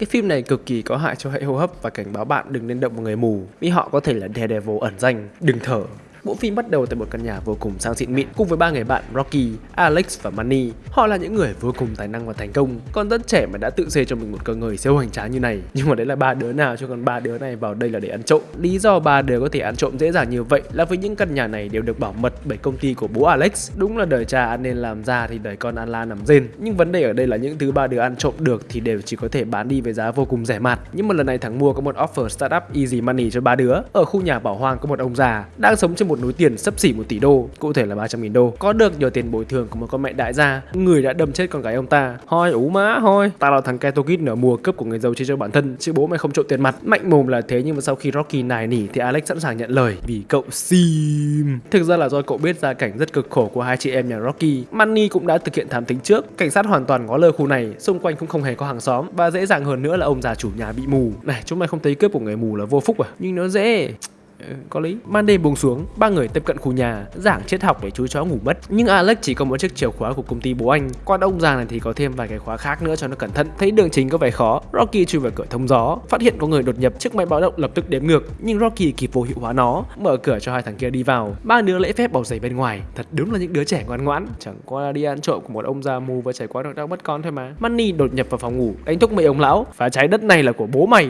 Cái phim này cực kỳ có hại cho hệ hô hấp và cảnh báo bạn đừng nên động vào người mù, vì họ có thể là Daredevil ẩn danh. Đừng thở. Bộ phim bắt đầu tại một căn nhà vô cùng sang xịn mịn cùng với ba người bạn Rocky, Alex và Manny. Họ là những người vô cùng tài năng và thành công, còn rất trẻ mà đã tự xây cho mình một cơ ngơi siêu hoành tráng như này. Nhưng mà đấy là ba đứa nào cho còn ba đứa này vào đây là để ăn trộm. Lý do ba đứa có thể ăn trộm dễ dàng như vậy là vì những căn nhà này đều được bảo mật bởi công ty của bố Alex. Đúng là đời cha ăn nên làm ra thì đời con ăn la nằm rên. Nhưng vấn đề ở đây là những thứ ba đứa ăn trộm được thì đều chỉ có thể bán đi với giá vô cùng rẻ mạt. Nhưng mà lần này thằng mua có một offer startup easy money cho ba đứa. Ở khu nhà bảo hoang có một ông già đang sống trên một núi tiền sấp xỉ một tỷ đô, cụ thể là 300 nghìn đô. Có được nhờ tiền bồi thường của một con mẹ đại gia, người đã đâm chết con gái ông ta. Hoi ú má hoi, ta là thằng Ketokit nở mùa cướp của người giàu chia cho bản thân, chứ bố mày không trộm tiền mặt. Mạnh mồm là thế nhưng mà sau khi Rocky nài nỉ thì Alex sẵn sàng nhận lời vì cậu sim. Thực ra là do cậu biết gia cảnh rất cực khổ của hai chị em nhà Rocky. Manny cũng đã thực hiện thám tính trước, cảnh sát hoàn toàn ngó lơ khu này, xung quanh cũng không hề có hàng xóm và dễ dàng hơn nữa là ông già chủ nhà bị mù. Này, chúng mày không thấy cướp của người mù là vô phúc à? Nhưng nó dễ. Ừ, có lý. Ban đêm buông xuống ba người tiếp cận khu nhà giảng triết học để chú chó ngủ mất. Nhưng alex chỉ có một chiếc chìa khóa của công ty bố anh. Còn ông già này thì có thêm vài cái khóa khác nữa cho nó cẩn thận. Thấy đường chính có vẻ khó rocky chui vào cửa thông gió. Phát hiện có người đột nhập chiếc máy báo động lập tức đếm ngược. Nhưng rocky kịp vô hiệu hóa nó mở cửa cho hai thằng kia đi vào. Ba đứa lễ phép bảo giày bên ngoài. Thật đúng là những đứa trẻ ngoan ngoãn. Chẳng qua đi ăn trộm của một ông già mù và trải qua được đau mất con thôi mà. Manny đột nhập vào phòng ngủ đánh thúc mấy ông lão. Và trái đất này là của bố mày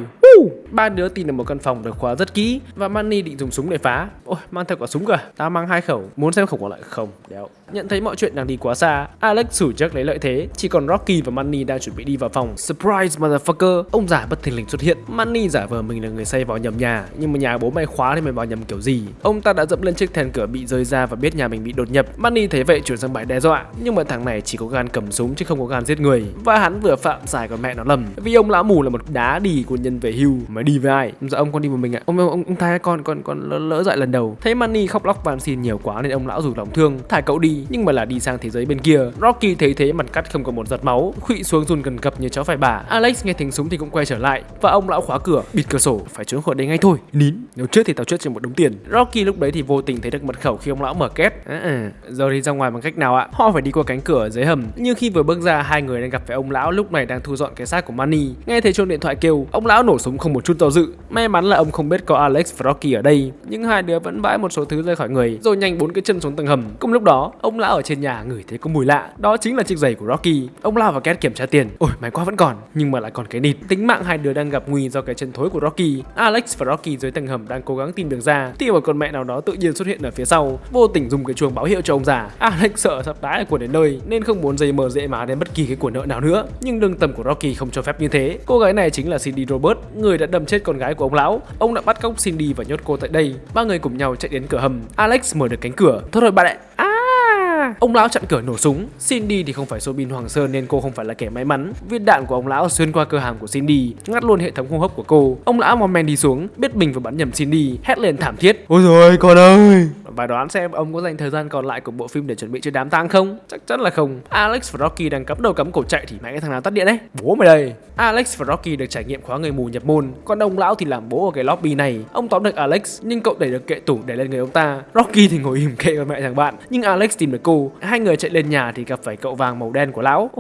ba đứa tìm được một căn phòng được khóa rất kỹ và manny định dùng súng để phá. Ôi, mang theo quả súng cơ. tao mang hai khẩu, muốn xem khẩu còn lại không. Đéo. Nhận thấy mọi chuyện đang đi quá xa, alex sủi chắc lấy lợi thế. Chỉ còn rocky và manny đang chuẩn bị đi vào phòng. Surprise, motherfucker. Ông già bất thình lình xuất hiện. Manny giả vờ mình là người say vào nhầm nhà, nhưng mà nhà bố mày khóa thì mày vào nhầm kiểu gì? Ông ta đã dẫm lên chiếc then cửa bị rơi ra và biết nhà mình bị đột nhập. Manny thấy vậy chuyển sang bài đe dọa. Nhưng mà thằng này chỉ có gan cầm súng chứ không có gan giết người. Và hắn vừa phạm sai con mẹ nó lầm. Vì ông lão mù là một đá đì của nhân về hưu mà đi với ai? Dạ ông con đi một mình ạ. Ông ông ông tha con con con lỡ, lỡ dại lần đầu. Thấy manny khóc lóc van xin nhiều quá nên ông lão rủ lòng thương thả cậu đi nhưng mà là đi sang thế giới bên kia. Rocky thấy thế mặt cắt không có một giọt máu khụy xuống run cần cập như chó phải bả alex nghe tiếng súng thì cũng quay trở lại và ông lão khóa cửa bịt cửa sổ phải trốn khỏi đây ngay thôi. Nín. Nếu chết thì tao chết trên một đống tiền. Rocky lúc đấy thì vô tình thấy được mật khẩu khi ông lão mở két. À, à. giờ thì ra ngoài bằng cách nào ạ? Họ phải đi qua cánh cửa dưới hầm. Nhưng khi vừa bước ra hai người đang gặp phải ông lão lúc này đang thu dọn cái xác của manny. Nghe thấy chuông điện thoại kêu ông lão nổ súng không một chút do dự. May mắn là ông không biết có alex và rocky ở đây, nhưng hai đứa vẫn vãi một số thứ rơi khỏi người, rồi nhanh bốn cái chân xuống tầng hầm. Cùng lúc đó, ông lão ở trên nhà ngửi thấy có mùi lạ. Đó chính là chiếc giày của rocky. Ông lao vào két kiểm tra tiền. Ôi, máy quá vẫn còn, nhưng mà lại còn cái nịt. Tính mạng hai đứa đang gặp nguy do cái chân thối của rocky. Alex và rocky dưới tầng hầm đang cố gắng tìm đường ra, thì một con mẹ nào đó tự nhiên xuất hiện ở phía sau, vô tình dùng cái chuông báo hiệu cho ông già. Alex sợ sắp đái của đến nơi, nên không muốn dây mờ dễ má đến bất kỳ cái của nợ nào nữa. Nhưng lương tâm của rocky không cho phép như thế. Cô gái này chính là cindy robert người đã đâm chết con gái của ông lão. Ông đã bắt cóc cindy và nhốt cô tại đây. Ba người cùng nhau chạy đến cửa hầm. Alex mở được cánh cửa. Thôi rồi bạn ạ. À, Ông lão chặn cửa nổ súng. Cindy thì không phải Sobin Hoàng Sơn nên cô không phải là kẻ may mắn. Viên đạn của ông lão xuyên qua cơ hàm của Cindy Ngắt luôn hệ thống hô hấp của cô. Ông lão mò men đi xuống Biết mình vừa bắn nhầm Cindy Hét lên thảm thiết. Ôi rồi con ơi! Và đoán xem ông có dành thời gian còn lại của bộ phim để chuẩn bị cho đám tang không? Chắc chắn là không. Alex và Rocky đang cắm đầu cắm cổ chạy thì mẹ cái thằng nào tắt điện đấy? Bố mày đây. Alex và Rocky được trải nghiệm khóa người mù nhập môn. Còn ông lão thì làm bố ở cái lobby này. Ông tóm được Alex Nhưng cậu đẩy được kệ tủ để lên người ông ta. Rocky thì ngồi im kệ với mẹ thằng bạn Nhưng Alex tìm được cô. Hai người chạy lên nhà thì gặp phải cậu vàng màu đen của lão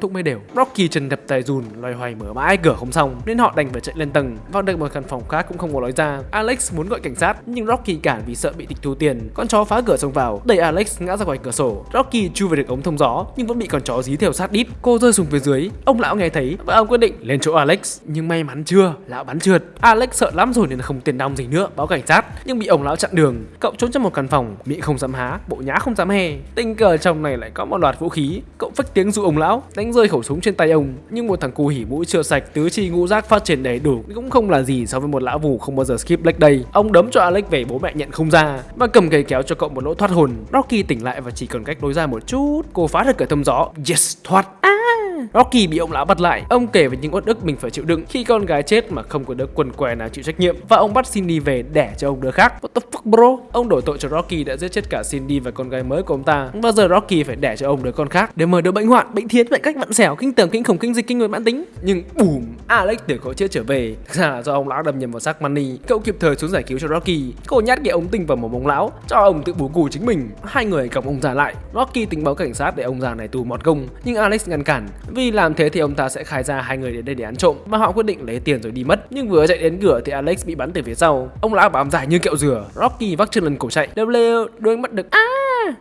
thúc mới đều. Rocky trần đập tài dùn, loay hoay mở mãi cửa không xong, nên họ đành phải chạy lên tầng. Vào được một căn phòng khác cũng không có lối ra. Alex muốn gọi cảnh sát, nhưng Rocky cản vì sợ bị tịch thu tiền, con chó phá cửa xông vào, đẩy Alex ngã ra ngoài cửa sổ. Rocky chui về được ống thông gió, nhưng vẫn bị con chó dí theo sát đít. Cô rơi xuống phía dưới, ông lão nghe thấy và ông quyết định lên chỗ Alex. Nhưng may mắn chưa, lão bắn trượt. Alex sợ lắm rồi nên không tiền đong gì nữa, báo cảnh sát. Nhưng bị ông lão chặn đường, cậu trốn trong một căn phòng miệng không dám há, bộ nhã không dám hè. Tình cờ trong này lại có một loạt vũ khí, cậu phách tiếng dụ ông lão, đánh rơi khẩu súng trên tay ông, nhưng một thằng cu hỉ mũi chưa sạch, tứ chi ngũ giác phát triển đầy đủ, cũng không là gì so với một lão vù không bao giờ skip leg day ông đấm cho Alex về, bố mẹ nhận không ra, và cầm cây kéo cho cậu một lỗ thoát hồn. Rocky tỉnh lại và chỉ còn cách lối ra một chút. Cô phá được cửa thông gió. Yes, thoát. À. Rocky bị ông lão bắt lại. Ông kể về những uất ức mình phải chịu đựng khi con gái chết mà không có đứa quần què nào chịu trách nhiệm. Và ông bắt Cindy về đẻ cho ông đứa khác. What the fuck, bro? Ông đổ tội cho Rocky đã giết chết cả Cindy và con gái mới của ông ta. Và giờ Rocky phải đẻ cho ông đứa con khác để mở đứa bệnh hoạn, bệnh thiến bệnh cách vặn xẻo, kinh tởm, kinh khủng, kinh dịch, kinh người mãn tính? Nhưng bùm, Alex từ cõi chết trở về. Thực ra là do ông lão đâm nhầm vào xác Manny. Cậu kịp thời xuống giải cứu cho Rocky. Cô nhát cái ống tinh vào mồm ông lão, cho ông tự bù cù chính mình. Hai người còng ông già lại. Rocky tình báo cảnh sát để ông già này tù mọt công nhưng Alex ngăn cản. Vì làm thế thì ông ta sẽ khai ra hai người đến đây để ăn trộm và họ quyết định lấy tiền rồi đi mất. Nhưng vừa chạy đến cửa thì Alex bị bắn từ phía sau. Ông lão bám dài như kẹo dừa. Rocky vác chân lần cổ chạy. Đều lêu, đuôi mắt được. À!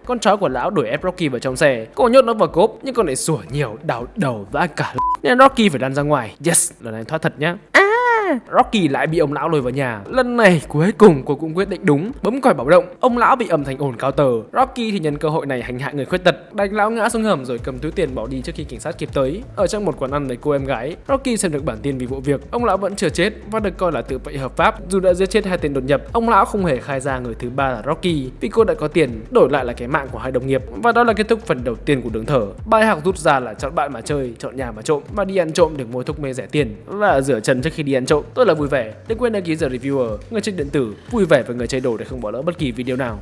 Con chó của lão đuổi ép Rocky vào trong xe. Cô nhốt nó vào cốp nhưng con lại sủa nhiều, đau đầu và cả nên Rocky phải lăn ra ngoài. Yes, lần này thoát thật nhá. À! Rocky lại bị ông lão lôi vào nhà. Lần này cuối cùng cô cũng quyết định đúng, bấm còi báo động. Ông lão bị ầm thành ổn cao tờ. Rocky thì nhân cơ hội này hành hạ người khuyết tật, đánh lão ngã xuống hầm rồi cầm túi tiền bỏ đi trước khi cảnh sát kịp tới. Ở trong một quán ăn với cô em gái, Rocky xem được bản tin vì vụ việc. Ông lão vẫn chưa chết và được coi là tự vệ hợp pháp. Dù đã giết chết hai tên đột nhập, ông lão không hề khai ra người thứ ba là Rocky vì cô đã có tiền đổi lại là cái mạng của hai đồng nghiệp. Và đó là kết thúc phần đầu tiên của đường thở. Bài học rút ra là chọn bạn mà chơi, chọn nhà mà trộm và đi ăn trộm để mua thuốc mê rẻ tiền và rửa chân trước khi đi ăn trộm. Tôi là vui vẻ. Đừng quên đăng ký giờ reviewer, người chơi điện tử, vui vẻ với người chơi đồ để không bỏ lỡ bất kỳ video nào.